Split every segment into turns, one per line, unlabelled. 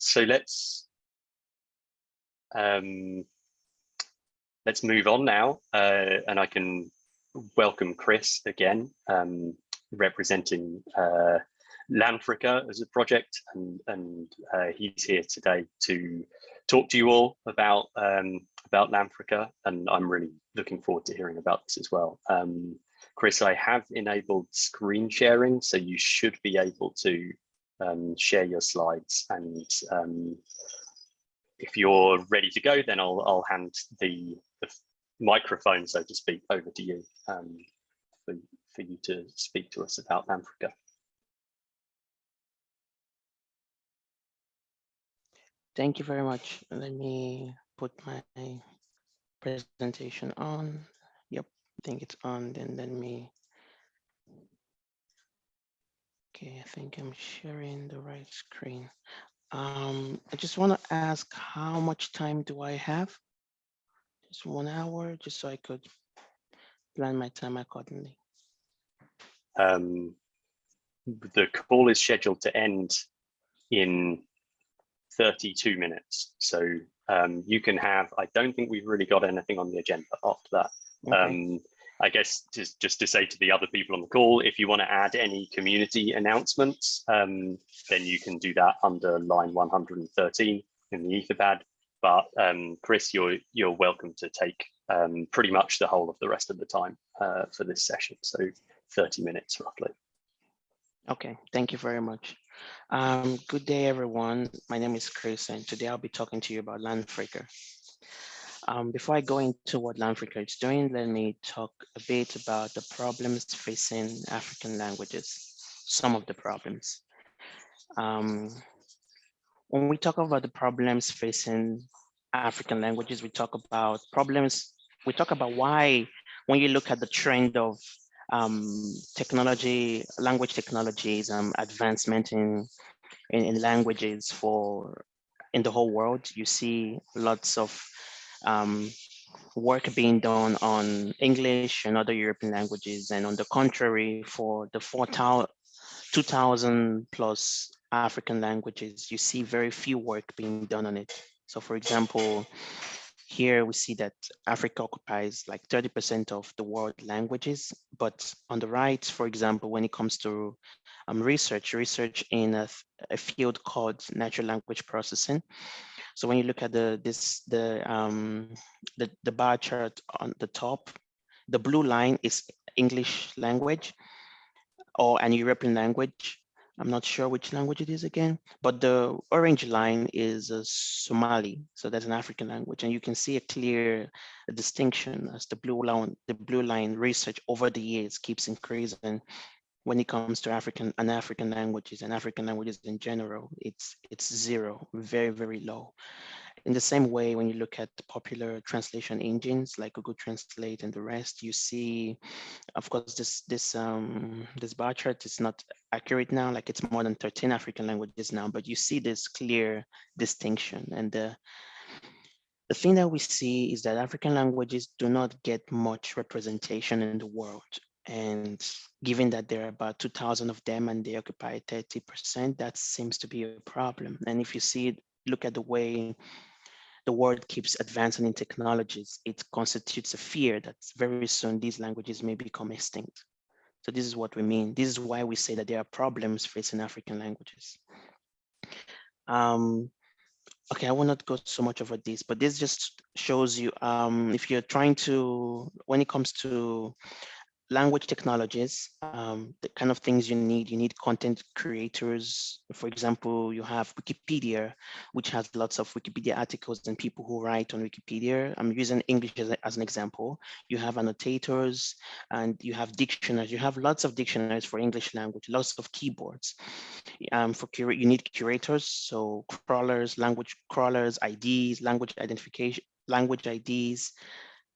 so let's um, let's move on now, uh, and I can welcome Chris again, um, representing uh, Lanfrica as a project, and, and uh, he's here today to talk to you all about um, about Lanfrica, and I'm really looking forward to hearing about this as well. Um, Chris, I have enabled screen sharing, so you should be able to um, share your slides and um, if you're ready to go, then I'll, I'll hand the, the microphone, so to speak, over to you um, for, for you to speak to us about Africa.
Thank you very much. Let me put my presentation on. Yep, I think it's on. Then let me. Okay, I think I'm sharing the right screen. Um, I just want to ask how much time do I have? Just one hour, just so I could plan my time accordingly.
Um, the call is scheduled to end in 32 minutes. So um, you can have, I don't think we've really got anything on the agenda after that. Okay. Um, I guess just, just to say to the other people on the call, if you want to add any community announcements, um, then you can do that under line 113 in the Etherpad. But um, Chris, you're you're welcome to take um, pretty much the whole of the rest of the time uh, for this session, so 30 minutes roughly.
Okay, thank you very much. Um, good day, everyone. My name is Chris, and today I'll be talking to you about Lanfrica. Um, before I go into what Lanfrica is doing, let me talk a bit about the problems facing African languages, some of the problems. Um, when we talk about the problems facing African languages, we talk about problems, we talk about why, when you look at the trend of um, technology, language technologies, um, advancement in, in, in languages for in the whole world, you see lots of um, work being done on English and other European languages. And on the contrary, for the 2000 plus African languages, you see very few work being done on it. So for example, here we see that Africa occupies like 30% of the world languages, but on the right, for example, when it comes to um, research, research in a, a field called natural language processing, so when you look at the this the um, the the bar chart on the top, the blue line is English language or an European language. I'm not sure which language it is again, but the orange line is uh, Somali. So that's an African language. And you can see a clear distinction as the blue line, the blue line research over the years keeps increasing when it comes to African and African languages and African languages in general, it's it's zero, very, very low. In the same way, when you look at popular translation engines like Google Translate and the rest, you see, of course, this this um, this bar chart is not accurate now, like it's more than 13 African languages now, but you see this clear distinction. And the, the thing that we see is that African languages do not get much representation in the world. And given that there are about 2000 of them and they occupy 30%, that seems to be a problem. And if you see, look at the way the world keeps advancing in technologies, it constitutes a fear that very soon these languages may become extinct. So this is what we mean. This is why we say that there are problems facing African languages. Um, okay, I will not go so much over this, but this just shows you um, if you're trying to, when it comes to language technologies, um, the kind of things you need. You need content creators. For example, you have Wikipedia, which has lots of Wikipedia articles and people who write on Wikipedia. I'm using English as, as an example. You have annotators and you have dictionaries. You have lots of dictionaries for English language, lots of keyboards. Um, for you need curators, so crawlers, language crawlers, IDs, language identification, language IDs,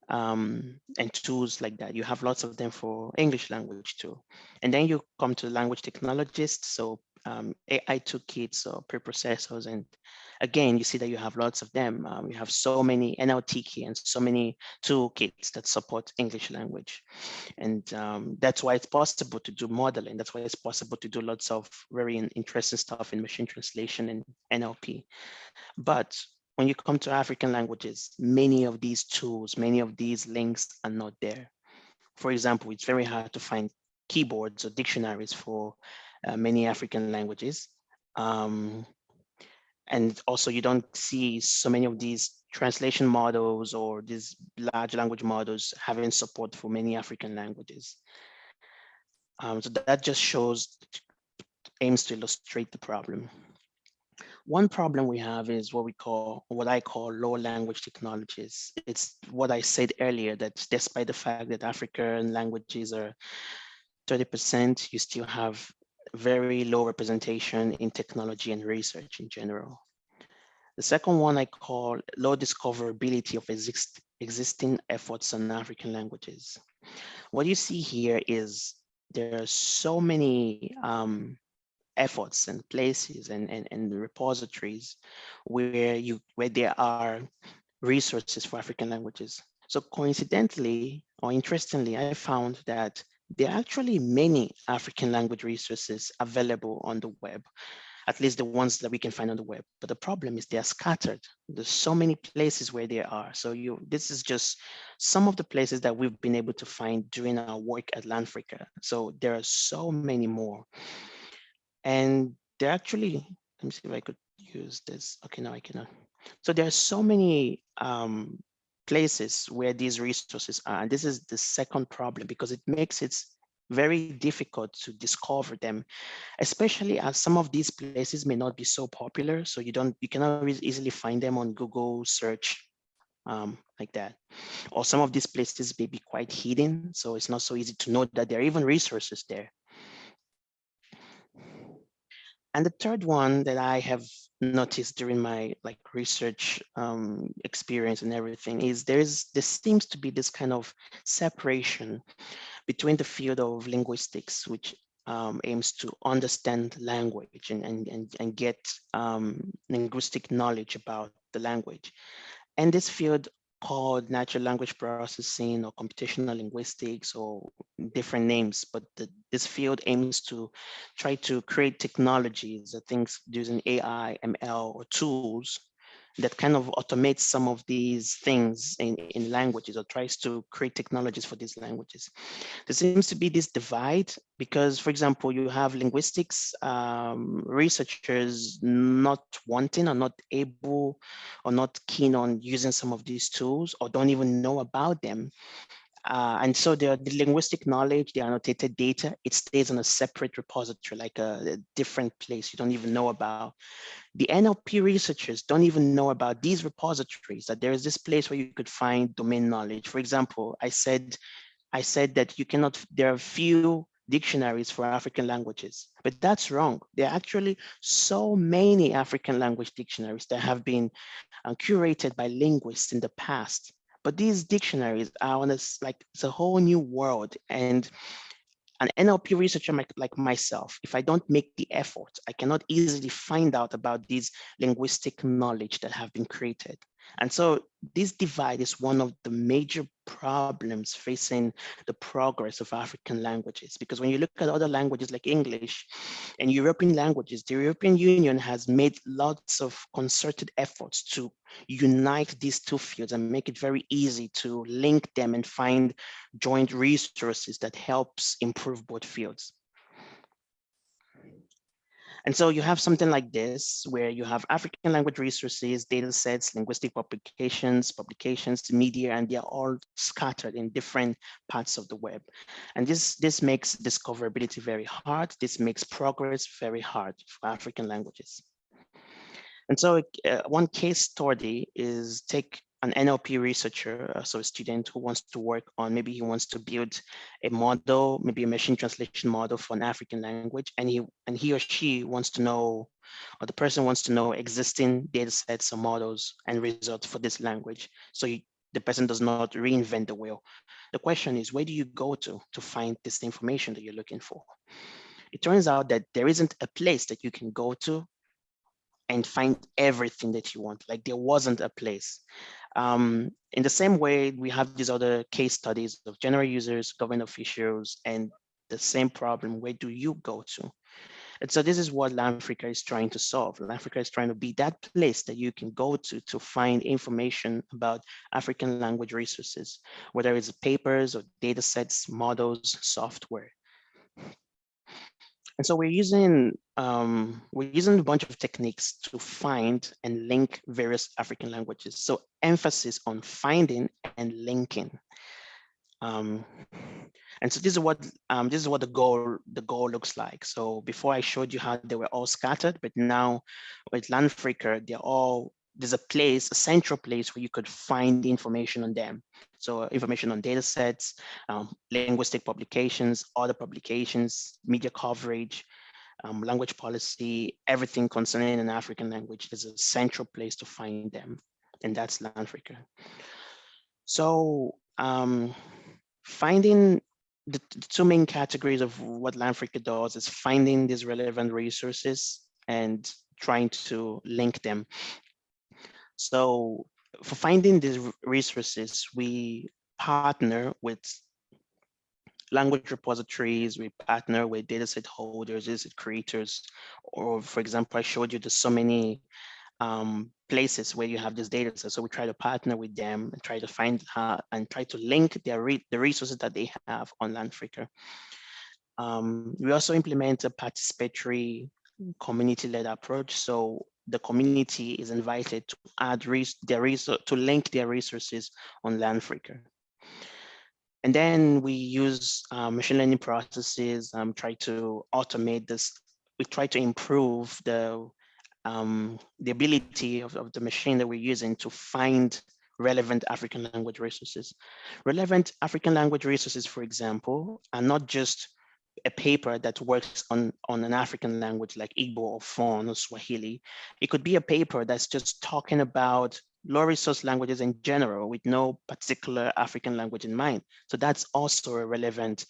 um, and tools like that. You have lots of them for English language too. And then you come to language technologists. So um, AI toolkits or preprocessors. And again, you see that you have lots of them. Um, you have so many NLTK and so many toolkits that support English language. And um, that's why it's possible to do modeling. That's why it's possible to do lots of very interesting stuff in machine translation and NLP. But when you come to African languages, many of these tools, many of these links are not there. For example, it's very hard to find keyboards or dictionaries for uh, many African languages. Um, and also you don't see so many of these translation models or these large language models having support for many African languages. Um, so that just shows, aims to illustrate the problem. One problem we have is what we call, what I call low language technologies. It's what I said earlier, that despite the fact that African languages are 30%, you still have very low representation in technology and research in general. The second one I call low discoverability of exist, existing efforts on African languages. What you see here is there are so many um, efforts and places and, and, and repositories where you where there are resources for African languages. So coincidentally or interestingly, I found that there are actually many African language resources available on the web, at least the ones that we can find on the web. But the problem is they are scattered. There's so many places where they are. So you, this is just some of the places that we've been able to find during our work at Lanfrica. So there are so many more. And they're actually, let me see if I could use this. Okay, no, I cannot. So there are so many um, places where these resources are. And this is the second problem because it makes it very difficult to discover them, especially as some of these places may not be so popular. So you don't, you cannot easily find them on Google search um, like that. Or some of these places may be quite hidden. So it's not so easy to know that there are even resources there. And the third one that I have noticed during my like research um, experience and everything is there is there seems to be this kind of separation between the field of linguistics, which um, aims to understand language and, and, and, and get um, linguistic knowledge about the language, and this field called natural language processing or computational linguistics or different names, but the, this field aims to try to create technologies, or things using AI, ML, or tools that kind of automates some of these things in, in languages or tries to create technologies for these languages. There seems to be this divide because, for example, you have linguistics um, researchers not wanting or not able or not keen on using some of these tools or don't even know about them. Uh, and so the, the linguistic knowledge, the annotated data, it stays on a separate repository, like a, a, different place you don't even know about. The NLP researchers don't even know about these repositories, that there is this place where you could find domain knowledge. For example, I said, I said that you cannot, there are few dictionaries for African languages, but that's wrong. There are actually so many African language dictionaries that have been uh, curated by linguists in the past but these dictionaries are on this like it's a whole new world. And an NLP researcher like myself, if I don't make the effort, I cannot easily find out about these linguistic knowledge that have been created. And so this divide is one of the major problems facing the progress of African languages. Because when you look at other languages like English and European languages, the European Union has made lots of concerted efforts to unite these two fields and make it very easy to link them and find joint resources that helps improve both fields. And so you have something like this, where you have African language resources, data sets, linguistic publications, publications, media, and they're all scattered in different parts of the web. And this, this makes discoverability very hard. This makes progress very hard for African languages. And so uh, one case study is take an NLP researcher, uh, so a student who wants to work on, maybe he wants to build a model, maybe a machine translation model for an African language, and he and he or she wants to know, or the person wants to know existing data sets or models and results for this language. So he, the person does not reinvent the wheel. The question is, where do you go to to find this information that you're looking for? it turns out that there isn't a place that you can go to and find everything that you want. Like there wasn't a place. Um, in the same way, we have these other case studies of general users, government officials, and the same problem, where do you go to? And so this is what Lanfrica is trying to solve. Lanfrica is trying to be that place that you can go to to find information about African language resources, whether it's papers or data sets, models, software. And so we're using um, we're using a bunch of techniques to find and link various African languages. So emphasis on finding and linking. Um, and so this is what um, this is what the goal the goal looks like. So before I showed you how they were all scattered, but now with Lanfrica, they're all there's a place, a central place where you could find information on them. So information on data sets, um, linguistic publications, other publications, media coverage, um, language policy, everything concerning an African language, there's a central place to find them, and that's Lanfrica. So um, finding the, the, two main categories of what Lanfrica does is finding these relevant resources and trying to link them. So for finding these resources, we partner with language repositories, we partner with dataset holders, dataset creators, or for example, I showed you there's so many um, places where you have this data set. So we try to partner with them and try to find uh, and try to link their re the resources that they have on Lanfrica. Um, we also implement a participatory community-led approach. So the community is invited to add their resource to link their resources on Lanfrica. And then we use uh, machine learning processes, um, try to automate this. We try to improve the um, the ability of, of the machine that we're using to find relevant African language resources. Relevant African language resources, for example, are not just a paper that works on, on an African language like Igbo or Fon or Swahili. It could be a paper that's just talking about low resource languages in general with no particular African language in mind. So that's also a relevant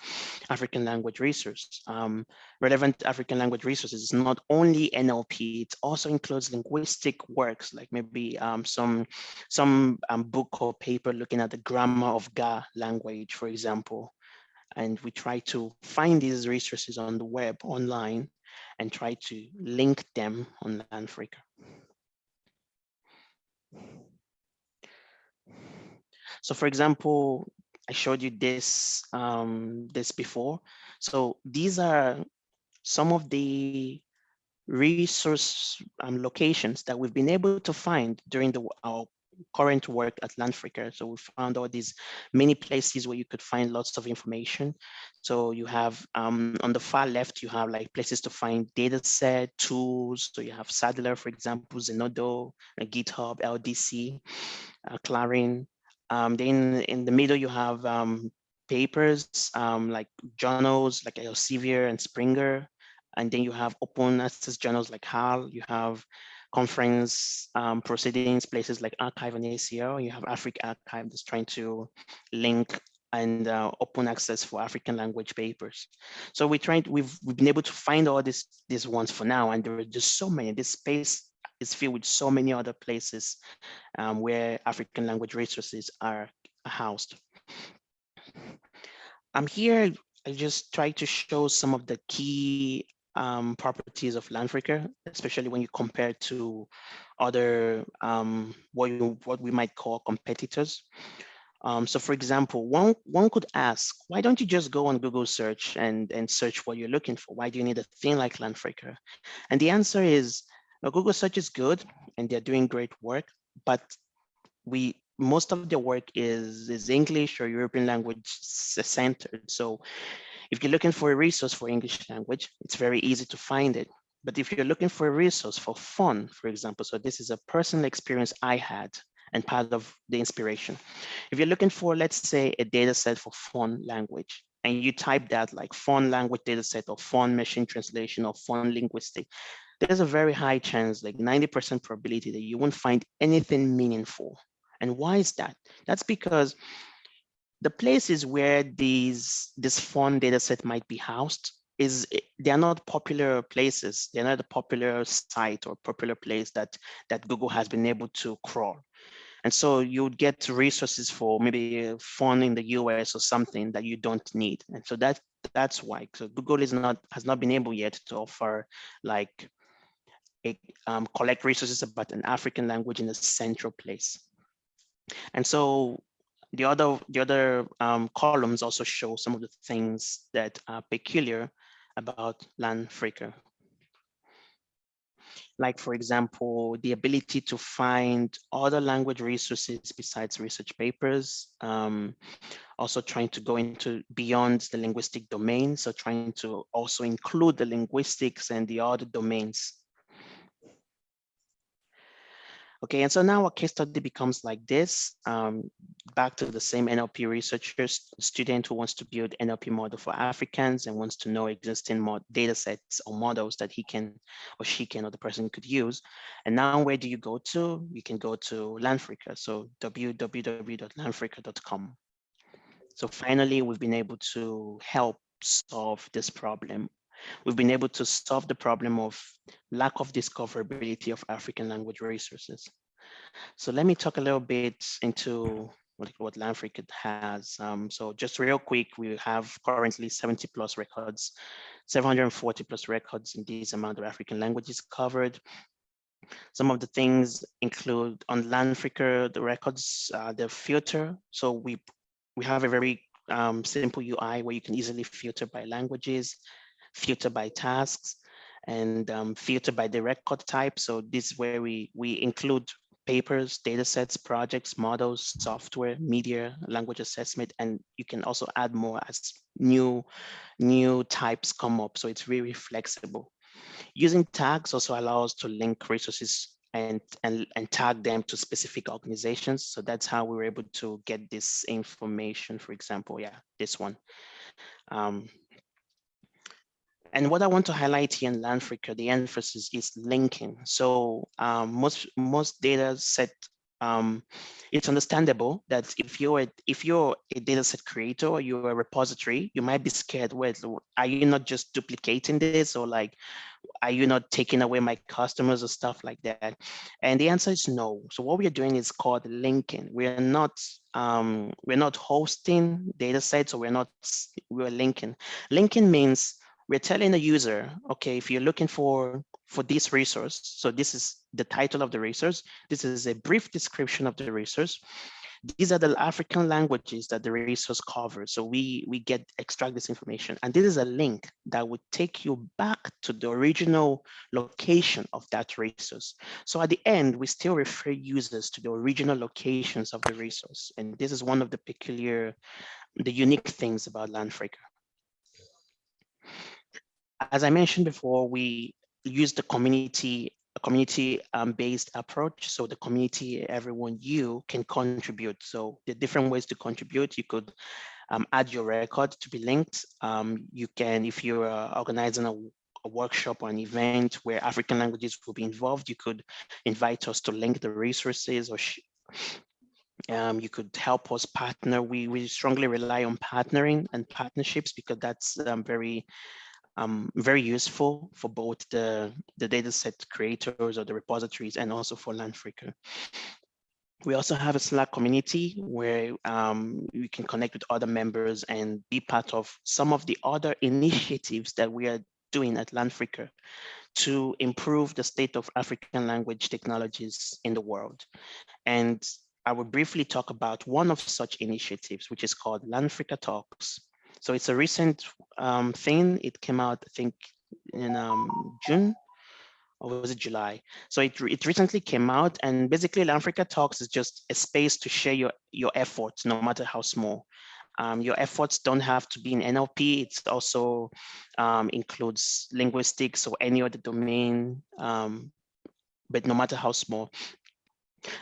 African language resource. Um, relevant African language resources is not only NLP, it also includes linguistic works, like maybe um, some, some um, book or paper looking at the grammar of Ga language, for example and we try to find these resources on the web online and try to link them on Lanfrica. So for example, I showed you this, um, this before. So these are some of the resource um, locations that we've been able to find during the, our current work at Lanfrica. So we found all these many places where you could find lots of information. So you have um, on the far left, you have like places to find data set, tools. So you have SADiLaR, for example, Zenodo, uh, GitHub, LDC, uh, Clarin. Um, then in the middle, you have um, papers um, like journals like Elsevier and Springer. And then you have open access journals like HAL. You have conference um, proceedings, places like arXiv and ACL. You have AfricArXiv that's trying to link and uh, open access for African language papers. So we tried, we've we've been able to find all these these ones for now, and there are just so many. This space is filled with so many other places um, where African language resources are housed. I'm here. I just try to show some of the key um, properties of Lanfrica, especially when you compare to other um, what, you, what we might call competitors. Um, so for example, one, one could ask, why don't you just go on Google search and, and search what you're looking for? Why do you need a thing like Lanfrica? And the answer is, Google search is good and they're doing great work, but we most of their work is, is English or European language centered. So if you're looking for a resource for English language, it's very easy to find it. But if you're looking for a resource for Fon, for example, so this is a personal experience I had and part of the inspiration. If you're looking for, let's say, a data set for Fon language, and you type that like Fon language data set or Fon machine translation or Fon linguistic, there's a very high chance, like 90% probability that you won't find anything meaningful. And why is that? That's because the places where these this Fon data set might be housed is they are not popular places. They're not a popular site or popular place that that Google has been able to crawl. And so you would get resources for maybe a in the US or something that you don't need. And so that that's why. So Google is not has not been able yet to offer like a, um, collect resources about an African language in a central place. And so the other the other um, columns also show some of the things that are peculiar about LANFrica like for example, the ability to find other language resources besides research papers, um, also trying to go into beyond the linguistic domain, so trying to also include the linguistics and the other domains Okay, and so now a case study becomes like this. Um, back to the same NLP researcher, student who wants to build NLP model for Africans and wants to know existing data sets or models that he can or she can or the person could use. And now where do you go to? You can go to LANFrica, so www.lanfrica.com. So finally, we've been able to help solve this problem we've been able to solve the problem of lack of discoverability of African language resources. So let me talk a little bit into what, what LANFrica has. Um, so just real quick, we have currently 70 plus records, 740 plus records in this amount of African languages covered. Some of the things include on LANFrica, the records, uh, the filter. So we, we have a very um, simple UI where you can easily filter by languages filter by tasks, and um, filter by the record type. So this is where we, we include papers, data sets, projects, models, software, media, language assessment, and you can also add more as new, new types come up. So it's really flexible. Using tags also allows to link resources and, and, and tag them to specific organizations. So that's how we were able to get this information, for example, yeah, this one. Um, and what I want to highlight here in LANFrica, the emphasis is linking. So um, most most data set, um, it's understandable that if you're a, if you're a data set creator or you're a repository, you might be scared. Well, are you not just duplicating this or like, are you not taking away my customers or stuff like that? And the answer is no. So what we are doing is called linking. We are not um, we're not hosting data sets or we're not we're linking. Linking means we're telling the user, okay, if you're looking for for this resource, so this is the title of the resource, this is a brief description of the resource. These are the African languages that the resource covers. So we, we get extract this information. And this is a link that would take you back to the original location of that resource. So at the end, we still refer users to the original locations of the resource. And this is one of the peculiar, the unique things about LANFrica as I mentioned before, we use the community a community um, based approach. So the community, everyone you can contribute. So the different ways to contribute, you could um, add your record to be linked. Um, you can, if you're uh, organizing a, a, workshop or an event where African languages will be involved, you could invite us to link the resources or um, you could help us partner. We, we strongly rely on partnering and partnerships because that's um, very um, very useful for both the, the dataset creators or the repositories and also for LANFrica. We also have a Slack community where um, we can connect with other members and be part of some of the other initiatives that we are doing at LANFrica to improve the state of African language technologies in the world. And I will briefly talk about one of such initiatives, which is called LANFrica Talks, so it's a recent um, thing. It came out, I think, in um, June or was it July? So it, it recently came out and basically LANFrica Talks is just a space to share your, your efforts, no matter how small. Um, your efforts don't have to be in NLP. It also um, includes linguistics or any other domain, um, but no matter how small.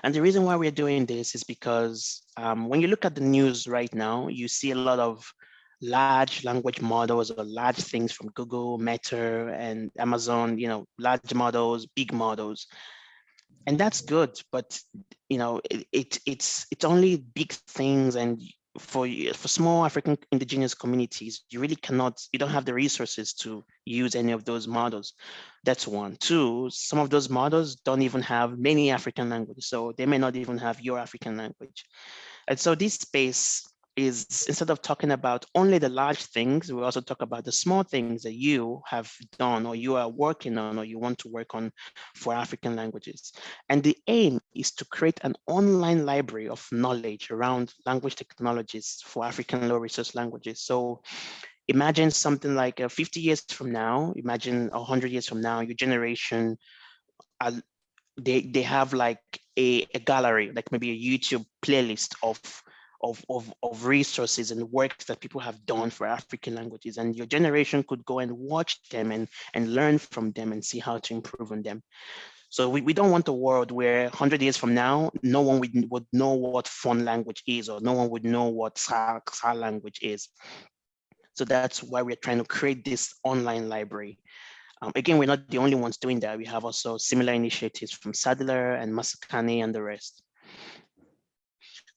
And the reason why we're doing this is because um, when you look at the news right now, you see a lot of large language models or large things from Google, Meta, and Amazon, you know, large models, big models. And that's good, but you know, it, it it's it's only big things and for for small African indigenous communities, you really cannot, you don't have the resources to use any of those models. That's one. Two, some of those models don't even have many African languages, so they may not even have your African language. And so this space is instead of talking about only the large things, we also talk about the small things that you have done or you are working on or you want to work on for African languages. And the aim is to create an online library of knowledge around language technologies for African low resource languages. So imagine something like uh, 50 years from now, imagine 100 years from now, your generation, uh, they, they have like a, a gallery, like maybe a YouTube playlist of of, of, of resources and works that people have done for African languages. And your generation could go and watch them and, and learn from them and see how to improve on them. So we, we don't want a world where 100 years from now, no one would, would know what Fon language is, or no one would know what Sa, Sa language is. So that's why we're trying to create this online library. Um, again, we're not the only ones doing that. We have also similar initiatives from SADiLaR and Masakhane and the rest.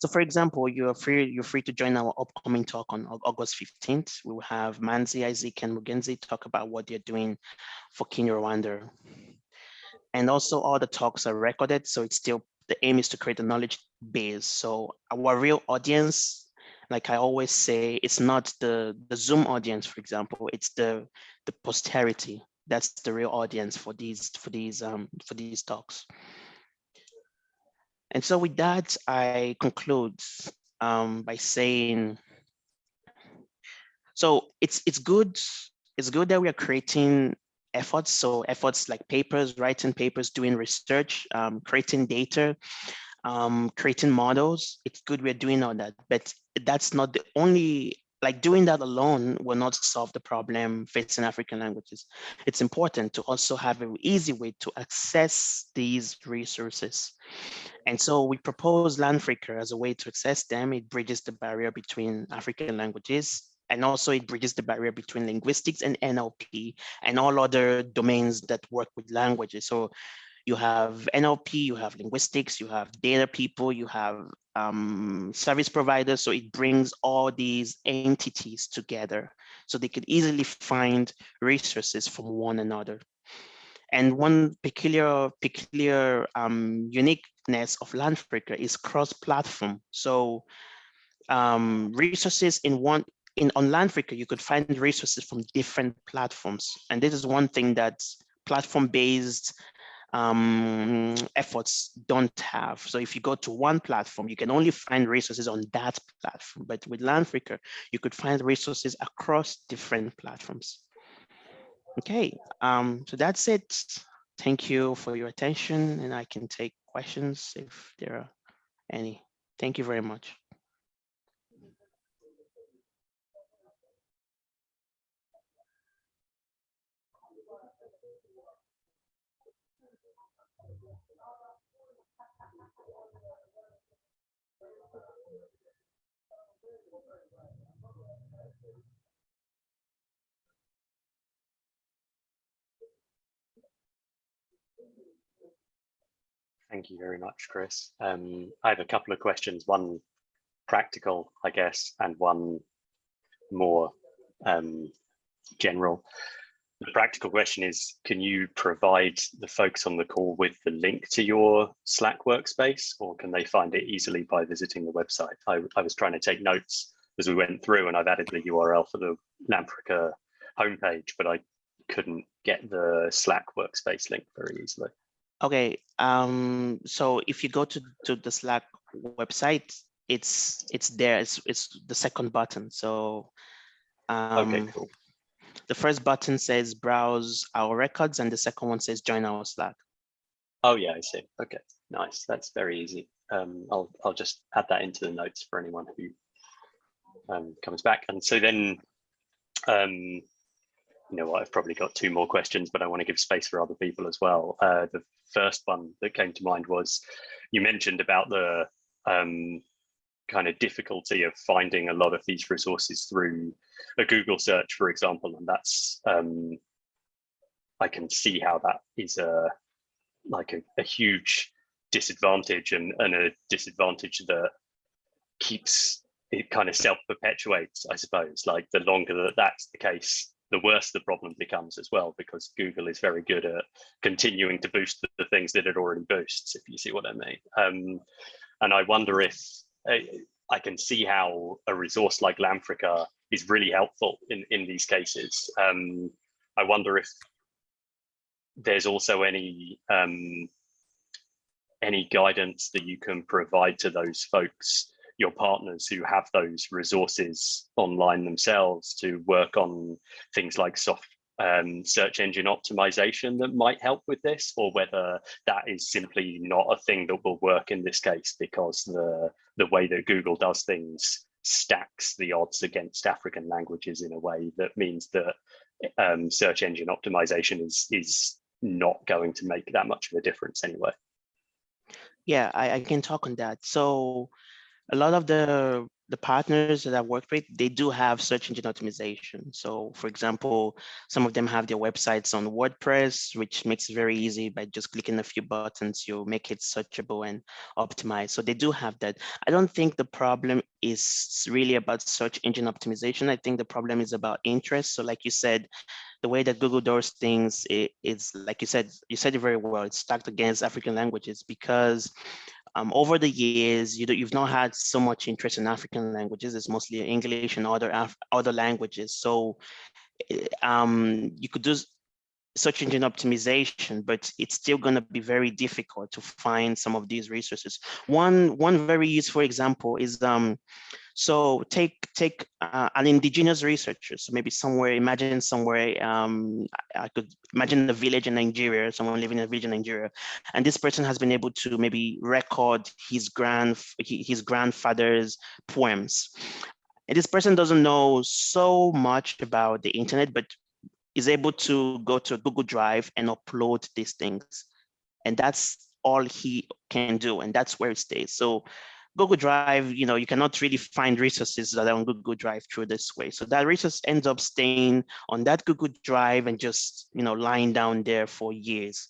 So for example, you're free, you're free to join our upcoming talk on August 15th. We will have Manzi, Isaac, and Mugenzi talk about what they're doing for Kinyarwanda. And also all the talks are recorded, so it's still, the aim is to create a knowledge base. So our real audience, like I always say, it's not the, the Zoom audience, for example, it's the, the posterity. That's the real audience for these, for these, um, for these talks. And so with that, I conclude um, by saying, so it's it's good, it's good that we are creating efforts. So efforts like papers, writing papers, doing research, um, creating data, um, creating models. It's good we're doing all that, but that's not the only like doing that alone will not solve the problem facing African languages. It's important to also have an easy way to access these resources. And so we propose Lanfrica as a way to access them. It bridges the barrier between African languages and also it bridges the barrier between linguistics and NLP and all other domains that work with languages. So you have NLP, you have linguistics, you have data people, you have um, service providers. So it brings all these entities together so they could easily find resources from one another. And one peculiar, peculiar um, uniqueness of Lanfrica is cross-platform. So um, resources in one in on Lanfrica, you could find resources from different platforms. And this is one thing that platform-based um, efforts don't have. So if you go to one platform, you can only find resources on that platform. But with Lanfrica, you could find resources across different platforms. Okay, um, so that's it. Thank you for your attention and I can take questions if there are any. Thank you very much.
Thank you very much, Chris. Um, I have a couple of questions, one practical, I guess, and one more um, general. The practical question is, can you provide the folks on the call with the link to your Slack workspace, or can they find it easily by visiting the website? I, I was trying to take notes as we went through, and I've added the URL for the Lanfrica homepage, but I couldn't get the Slack workspace link very easily.
Okay, um, so if you go to, to the Slack website, it's it's there. It's it's the second button. So um,
okay, cool.
The first button says browse our records, and the second one says join our Slack.
Oh yeah, I see. Okay, nice. That's very easy. Um, I'll I'll just add that into the notes for anyone who um, comes back. And so then um, you know what, I've probably got two more questions, but I want to give space for other people as well. Uh, the first one that came to mind was you mentioned about the um, kind of difficulty of finding a lot of these resources through a Google search, for example, and that's um, I can see how that is a like a, a huge disadvantage and, and a disadvantage that keeps it kind of self-perpetuates, I suppose. Like the longer that that's the case, the worse the problem becomes as well, because Google is very good at continuing to boost the, things that it already boosts, if you see what I mean. Um, and I wonder if uh, I can see how a resource like Lanfrica is really helpful in, in these cases. Um, I wonder if there's also any um, any guidance that you can provide to those folks, your partners who have those resources online themselves to work on things like soft um, search engine optimization that might help with this, or whether that is simply not a thing that will work in this case because the the way that Google does things stacks the odds against African languages in a way that means that um, search engine optimization is is not going to make that much of a difference anyway.
Yeah, I, I can talk on that. So a lot of the the partners that I work with, they do have search engine optimization. So for example, some of them have their websites on WordPress, which makes it very easy by just clicking a few buttons, you make it searchable and optimized. So they do have that. I don't think the problem is really about search engine optimization. I think the problem is about interest. So like you said, the way that Google does things is, like you said, you said it very well, it's stacked against African languages because um, over the years, you you've not had so much interest in African languages. It's mostly English and other Af other languages. So eh, um, you could do search engine optimization, but it's still going to be very difficult to find some of these resources. One one very useful example is um, so take take uh, an indigenous researcher. So maybe somewhere, imagine somewhere, um, I could imagine a village in Nigeria, someone living in a village in Nigeria, and this person has been able to maybe record his grand his grandfather's poems. And this person doesn't know so much about the internet, but is able to go to Google Drive and upload these things. And that's all he can do, and that's where it stays. So Google Drive, you know, you cannot really find resources that are on Google Drive through this way. So that resource ends up staying on that Google Drive and just, you know, lying down there for years.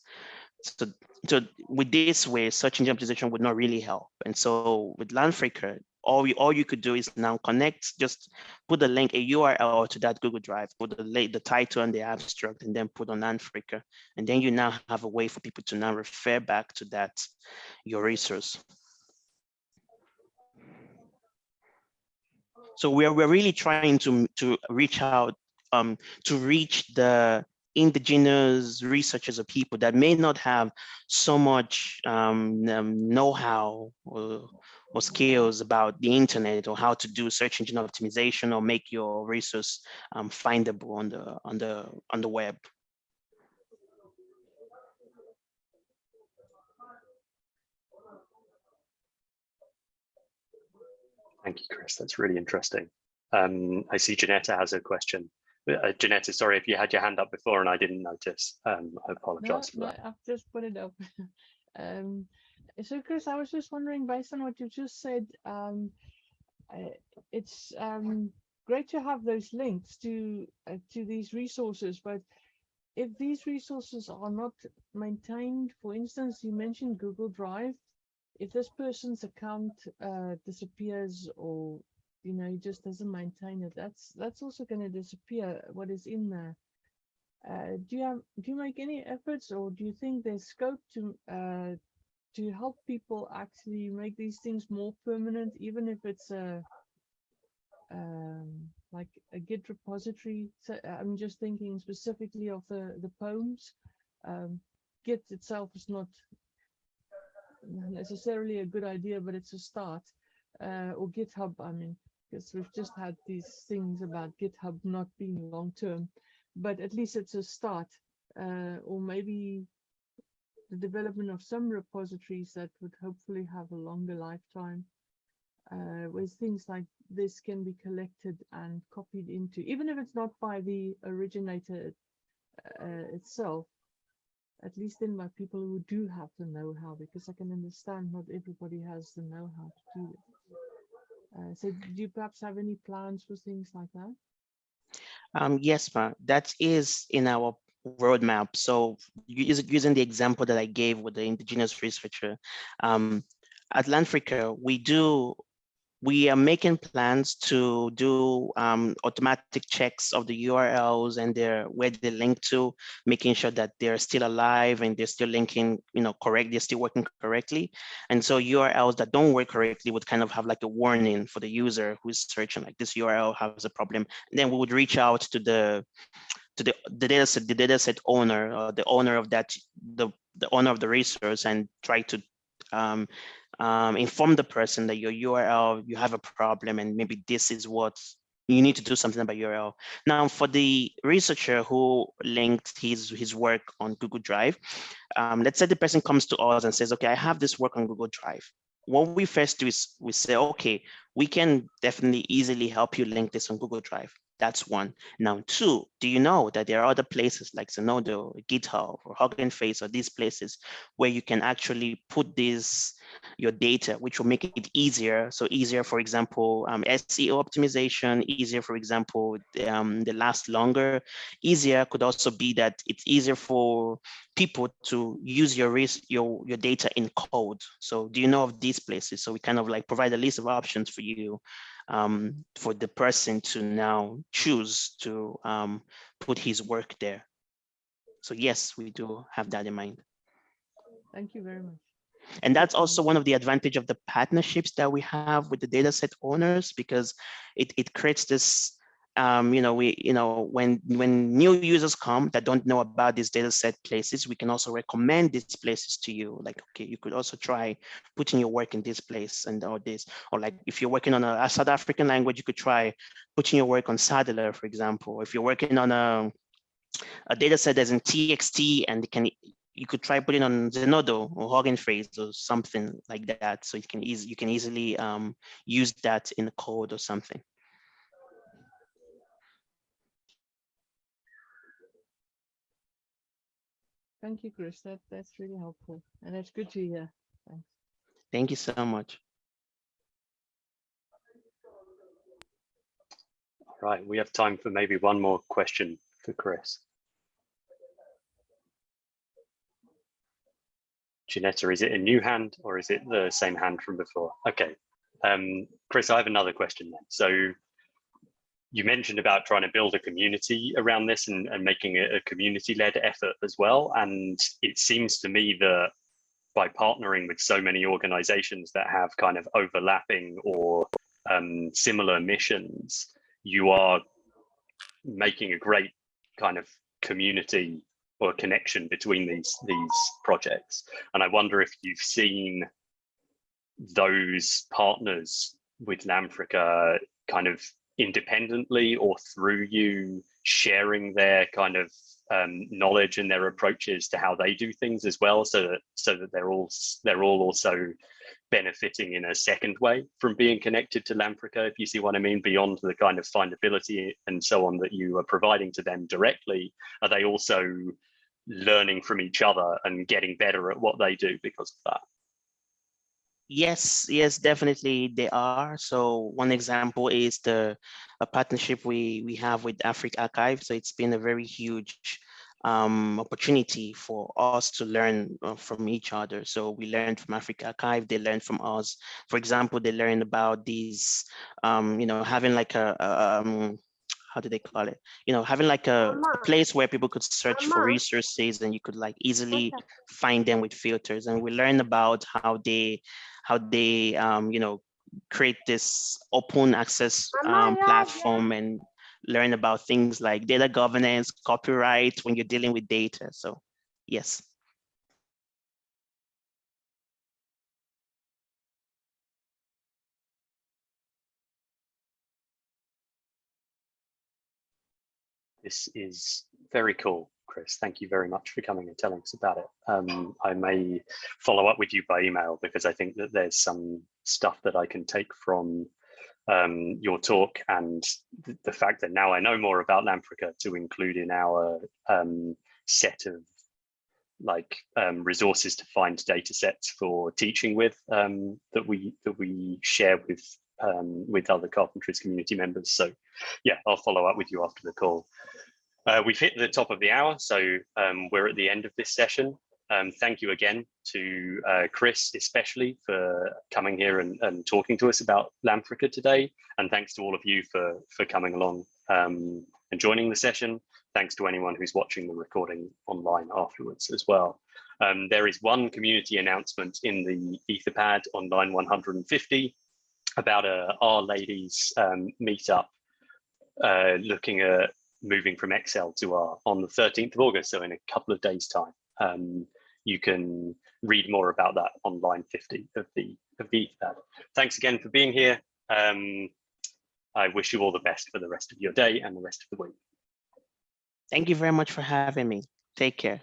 So, so with this way, search engine optimization would not really help. And so with Lanfrica, all you, all you could do is now connect, just put the link, a URL to that Google Drive, put the, the title and the abstract, and then put on Africa. And then you now have a way for people to now refer back to that, your resource. So we're, we're really trying to, to reach out, um, to reach the indigenous researchers or people that may not have so much um, um, know-how or, or, skills about the internet or how to do search engine optimization or make your resource um, findable on the on the on the web.
Thank you, Chris. That's really interesting. Um, I see Janetta has a question. Uh, Janetta, sorry if you had your hand up before and I didn't notice. Um, I apologize no, for that.
I've just put it up. um, so, Chris, I was just wondering, based on what you just said, um, uh, it's um, great to have those links to uh, to these resources, but if these resources are not maintained, for instance, you mentioned Google Drive, if this person's account uh, disappears or you know he just doesn't maintain it. That's that's also going to disappear what is in there. Uh, do you have do you make any efforts or do you think there's scope to uh, to help people actually make these things more permanent even if it's a um, like a git repository? So i'm just thinking specifically of the the poems. Um, git itself is not necessarily a good idea, but it's a start. Uh, or GitHub, I mean, because we've just had these things about GitHub not being long term, but at least it's a start. Uh, or maybe the development of some repositories that would hopefully have a longer lifetime, uh, where things like this can be collected and copied into, even if it's not by the originator uh, itself, at least in by people who do have the know-how, because I can understand not everybody has the know-how to do it. Uh, so do you perhaps have any plans for things like that?
Um, yes, ma'am. that is in our roadmap. So using the example that I gave with the indigenous researcher, um, at Lanfrica, we do we are making plans to do um, automatic checks of the URLs and their where they link to, making sure that they're still alive and they're still linking, you know, correct, they're still working correctly. And so URLs that don't work correctly would kind of have like a warning for the user who's searching like this URL has a problem. And then we would reach out to the to the, the data set, the data set owner or the owner of that, the, the owner of the resource and try to um, um, inform the person that your URL, you have a problem and maybe this is what you need to do something about URL. Now, for the researcher who linked his, his work on Google Drive, um, let's say the person comes to us and says, okay, I have this work on Google Drive. What we first do is we say, okay, we can definitely easily help you link this on Google Drive. That's one. Now, two, do you know that there are other places like Zenodo, GitHub, or Hugging Face, or these places where you can actually put this your data, which will make it easier. So easier, for example, um, SEO optimization, easier, for example, um, the last longer. Easier could also be that it's easier for people to use your your your data in code. So do you know of these places? So we kind of like provide a list of options for you um, for the person to now choose to um, put his work there. So yes, we do have that in mind.
Thank you very much.
And that's also one of the advantage of the partnerships that we have with the dataset owners, because it, it creates this um, you know, we, you know, when when new users come that don't know about these data set places, we can also recommend these places to you. Like, okay, you could also try putting your work in this place and all this, or like if you're working on a, South African language, you could try putting your work on SADiLaR, for example. If you're working on a a data set that's in TXT and can you could try putting on Zenodo or Hugging Face or something like that. So you can easy you can easily um, use that in the code or something.
Thank you, Chris. That that's really helpful, and that's good to hear. Thanks.
Thank you so much.
All right, we have time for maybe one more question for Chris. Janetta, is it a new hand or is it the same hand from before? Okay, um, Chris, I have another question then. So you mentioned about trying to build a community around this and, and making a, a community-led effort as well. And it seems to me that by partnering with so many organizations that have kind of overlapping or um, similar missions, you are making a great kind of community or connection between these these projects. And I wonder if you've seen those partners with Lanfrica kind of independently or through you sharing their kind of um, knowledge and their approaches to how they do things as well so that so that they're all they're all also benefiting in a second way from being connected to Lanfrica, if you see what I mean, beyond the kind of findability and so on that you are providing to them directly, are they also learning from each other and getting better at what they do because of that?
Yes, yes, definitely they are. So one example is the a partnership we we have with AfricArXiv. So it's been a very huge um, opportunity for us to learn uh, from each other. So we learned from AfricArXiv, they learned from us. For example, they learned about these, um, you know, having like a, a um, how do they call it? You know, having like a, a place where people could search for resources and you could like easily find them with filters. And we learned about how they how they, um, you know, create this open access um, platform and learn about things like data governance, copyright when you're dealing with data. So yes.
This is very cool. Chris. Thank you very much for coming and telling us about it. Um, I may follow up with you by email because I think that there's some stuff that I can take from um, your talk and th the fact that now I know more about Lanfrica to include in our um, set of like um, resources to find data sets for teaching with um, that we that we share with um, with other carpentries community members. So yeah, I'll follow up with you after the call. Uh, we've hit the top of the hour, so um, we're at the end of this session. Um, thank you again to uh, Chris, especially for coming here and, and talking to us about Lanfrica today. And thanks to all of you for, for coming along um, and joining the session. Thanks to anyone who's watching the recording online afterwards as well. Um, there is one community announcement in the Etherpad on line 150 about a R-Ladies um, meetup uh, looking at moving from Excel to R on the 13th of August, so in a couple of days time. Um, you can read more about that on line 50 of the of the Etherpad. Thanks again for being here. Um, I wish you all the best for the rest of your day and the rest of the week.
Thank you very much for having me. Take care.